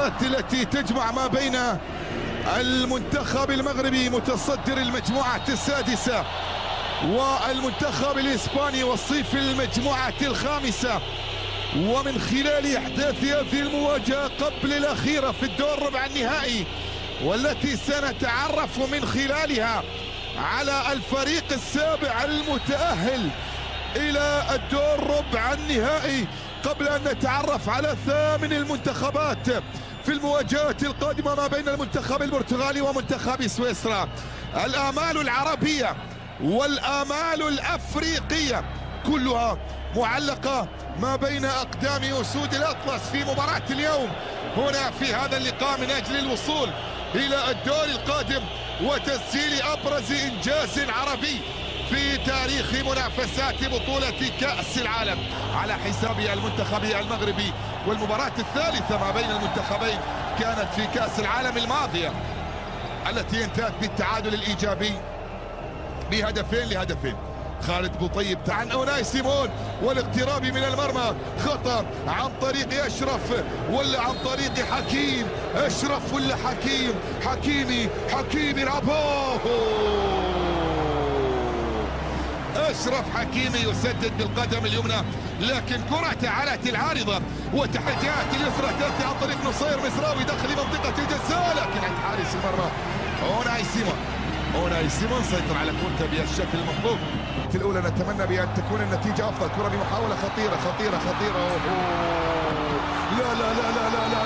المباراة التي تجمع ما بين المنتخب المغربي متصدر المجموعة السادسة والمنتخب الإسباني وصيف المجموعة الخامسة. ومن خلال إحداث هذه المواجهة قبل الأخيرة في الدور ربع النهائي والتي سنتعرف من خلالها على الفريق السابع المتأهل إلى الدور ربع النهائي قبل أن نتعرف على ثامن المنتخبات. في المواجهات القادمة ما بين المنتخب البرتغالي ومنتخب سويسرا. الآمال العربية والآمال الأفريقية كلها معلقة ما بين أقدام أسود الأطلس في مباراة اليوم. هنا في هذا اللقاء من أجل الوصول إلى الدور القادم وتسجيل أبرز إنجاز عربي في تاريخ منافسات بطولة كأس العالم على حساب المنتخب المغربي والمباراة الثالثة ما بين المنتخبين كانت في كأس العالم الماضية التي انتهت بالتعادل الإيجابي بهدفين لهدفين. خالد بوطيب عن أوناي سيمون والاقتراب من المرمى خطأ عن طريق أشرف ولا عن طريق حكيم أشرف ولا حكيم؟ حكيمي حكيمي رابوه! أشرف حكيمي يسدد بالقدم اليمنى لكن كرة على العارضة وتحديات اليسرى تأتي عن طريق نصير مصراوي داخل منطقة الجزاء لكن عند حارس المرمى أوناي سيمون أوناي سيمون سيطر على كرته بالشكل المطلوب في الأولى نتمنى بأن تكون النتيجة أفضل كرة بمحاولة خطيرة خطيرة خطيرة أوه. لا لا لا لا لا, لا.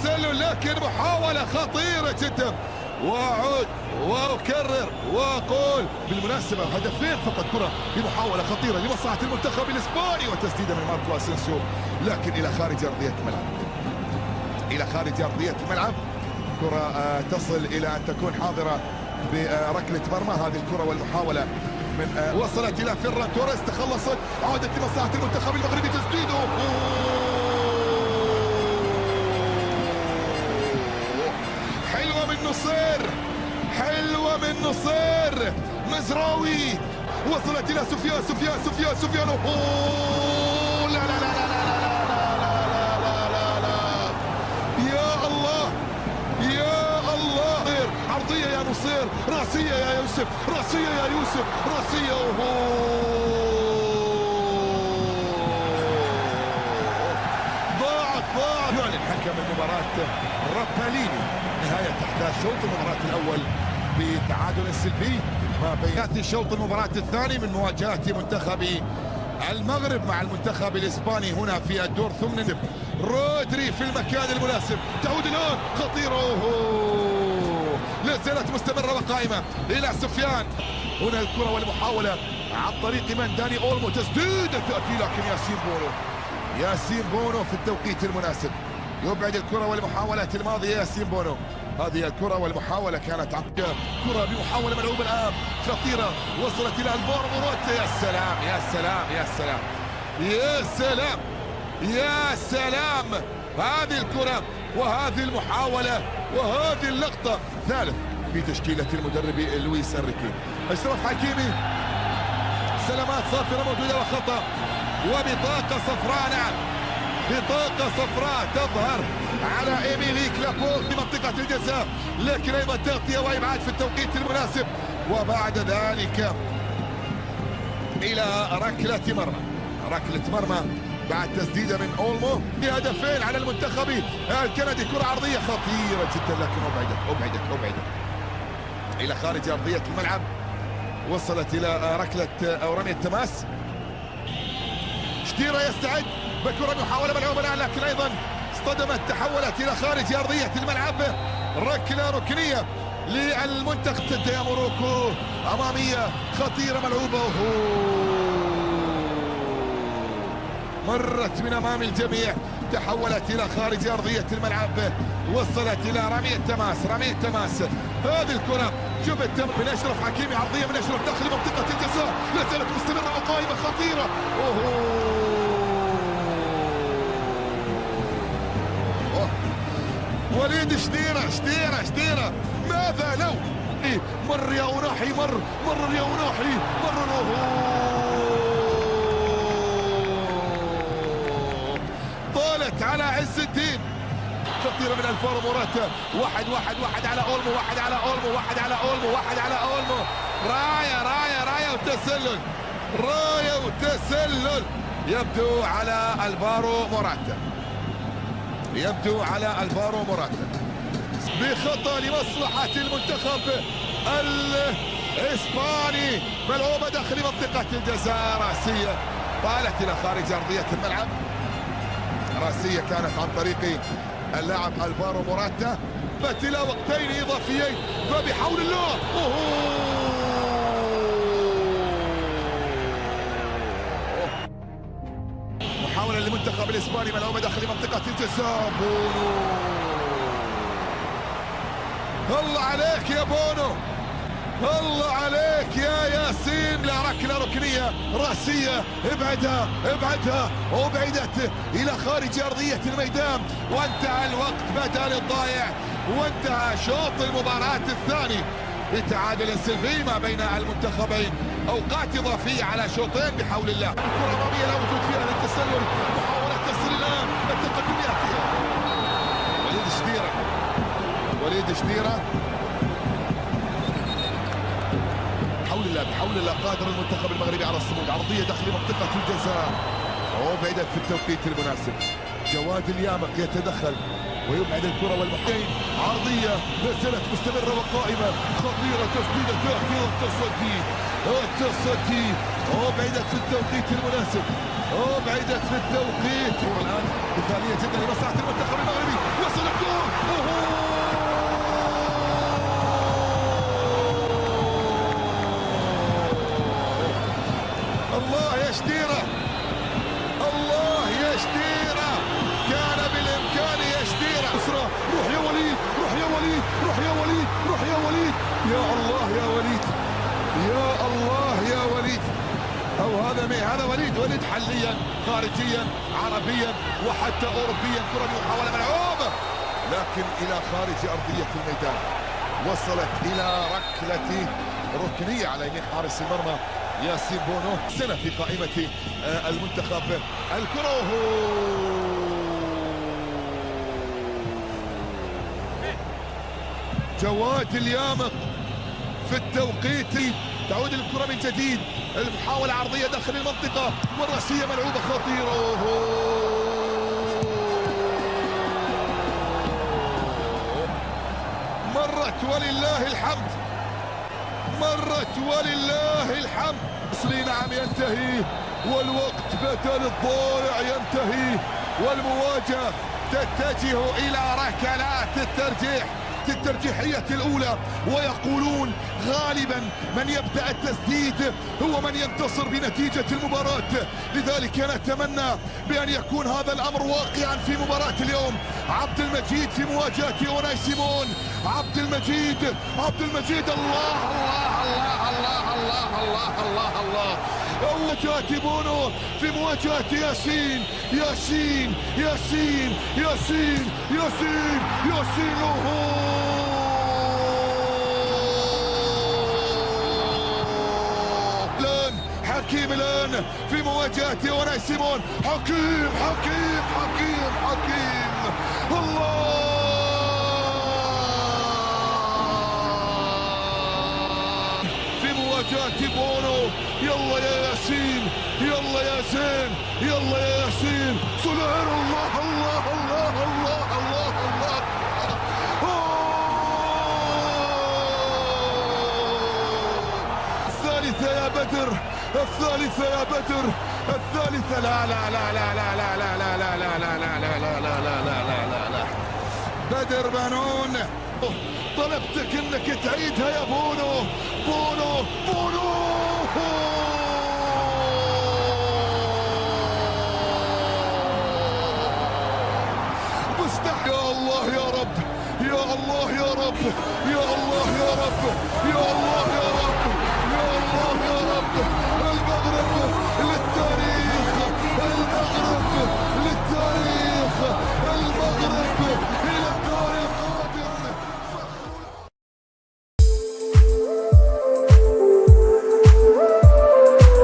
والتسلل لكن محاولة خطيرة جدا. وأعود وأكرر وأقول بالمناسبة هدفين فقط؟ كرة بمحاوله خطيرة لمصلحة المنتخب الإسباني وتسديده من ماركو أسينسيو. لكن إلى خارج أرضية الملعب. إلى خارج أرضية الملعب. كرة آه، تصل إلى أن تكون حاضرة بركلة مرمى هذه الكرة والمحاولة من آه، وصلت إلى فيران توريس. تخلصت عودت لمصلحة المنتخب المغربي تسديده. من نصير حلوة من نصير مزراوي وصلت إلى سفيان سفيان سفيان سفيان أوه لا لا لا لا لا لا لا لا لا يا الله يا الله عرضيه يا نصير راسيه يا يوسف راسيه يا يوسف راسيه اوهو يعلن حكم المباراه راباليني نهاية أحداث شوط المباراة الأول بتعادل سلبي ما بين شوط المباراة الثاني من مواجهة منتخب المغرب مع المنتخب الإسباني هنا في الدور ثمن رودري في المكان المناسب. تعود الآن. خطيره. لا زالت مستمرة وقائمة. إلى سفيان. هنا الكرة والمحاولة عن طريق من؟ داني أولمو. تسديدة تأتي لكن ياسين بونو. ياسين بونو في التوقيت المناسب. يبعد الكرة والمحاولات الماضية ياسين بونو. هذه الكرة والمحاولة كانت عقب كرة بمحاولة ملعوبة الآن. خطيرة. وصلت إلى البور مروتا يا سلام يا سلام يا سلام. يا سلام يا سلام. هذه الكرة وهذه المحاولة وهذه اللقطة. ثالث في تشكيلة المدرب لويس أنريكي. أشرف حكيمي. سلامات صافرة موجودة وخطأ. وبطاقة صفراء. نعم. بطاقة صفراء تظهر على ايميلي كلابول في منطقة الجزاء. لكن أيضا تغطية وإبعاد في التوقيت المناسب. وبعد ذلك إلى ركلة مرمى. ركلة مرمى بعد تسديدة من أولمو بهدفين على المنتخب الكندي. كرة عرضية خطيرة جدا لكن أبعدت أبعدت أبعدت. إلى خارج أرضية الملعب وصلت إلى ركلة أو رمية تماس شتيرا يستعد. بكرة محاولة ملعوبة الآن لكن أيضا اصطدمت تحولت إلى خارج أرضية الملعب. ركلة ركنية للمنتخب. يا موروكو أمامية خطيرة ملعوبة. مرت من أمام الجميع. تحولت إلى خارج أرضية الملعب. وصلت إلى رمية تماس رمية تماس هذه الكرة شوف التم من أشرف حكيمي عرضية من أشرف داخل منطقة الجزاء. لا زالت مستمرة وقائمة خطيرة. أوه. وليد شتيرة شتيرة شتيرة ماذا لو؟ إيه، مر يا وراحي مر مر يا وراحي مر طالت على عز الدين. خطيرة من الفار موراتا واحد واحد واحد على أولمو واحد على أولمو واحد على أولمو واحد على أولمو. راية راية راية وتسلل. راية وتسلل. يبدو على الفارو موراتا يبدو على الفارو موراتا بخطأ لمصلحة المنتخب الإسباني. ملعوبة داخل منطقة الجزاء؟ رأسية. طالت إلى خارج أرضية الملعب. رأسية كانت عن طريق اللاعب الفارو موراتا إلى وقتين إضافيين. فبحول الله. محاولة للمنتخب الإسباني ملعوبة داخل منطقة الجزاء بونو. الله عليك يا بونو. الله عليك يا ياسين. لا ركله ركنية رأسية. ابعدها ابعدها. وبعدت إلى خارج أرضية الميدان. وانتهى الوقت بدل الضايع. وانتهى شوط المباراة الثاني. لتعادل سلبي ما بين المنتخبين. أوقات إضافية على شوطين بحول الله. الكرة الاماميه لا وجود فيها للتسلل. وليد شديرة. بحول الله بحول الله قادر المنتخب المغربي على الصمود. عرضية داخل منطقة الجزاء. وبعدت في التوقيت المناسب. جواد اليامق يتدخل. ويبعد الكرة والمحين عرضية نزلت مستمرة وقائمة. خطيرة تسديده تاخير التصدي التصدي وبعدت في التوقيت المناسب. وبعدت في التوقيت. والآن مثاليه جدا لمصلحه المنتخب المغربي. هذا وليد وليد حليا خارجيا عربيا وحتى أوروبيا كرة محاولة ملعوبة. لكن إلى خارج أرضية الميدان وصلت إلى ركلة ركنية على يمين حارس المرمى ياسين بونو. سنة في قائمة المنتخب. الكرة جواد اليامق في التوقيت تعود الكرة من جديد. المحاولة عرضية داخل المنطقة. والرأسية ملعوبة خطيرة. مرت ولله الحمد. مرت ولله الحمد. مصري نعم ينتهي. والوقت بدل الضائع ينتهي. والمواجهة تتجه إلى ركلات الترجيح. الترجيحية الأولى ويقولون غالبا من يبدأ التسديد هو من ينتصر بنتيجة المباراة لذلك نتمنى بأن يكون هذا الأمر واقعا في مباراة اليوم عبد المجيد في مواجهة أوناي سيمون عبد المجيد عبد المجيد الله الله الله الله الله الله الله الله مواجهة بونو في مواجهة ياسين ياسين ياسين ياسين ياسين ياسين الآن حكيم الآن في مواجهة أوناي سيمون. حكيم حكيم حكيم حكيم. الله! في مواجهة بونو. يلا يا ياسين يلا يا زين يلا الثالثة يا بدر الثالثة لا لا لا لا لا لا لا لا لا لا لا لا لا لا لا لا لا لا لا بدر بنون طلبتك انك تعيدها يا بونو بونو بونو مستحيل يا الله يا رب يا الله يا رب يا الله يا رب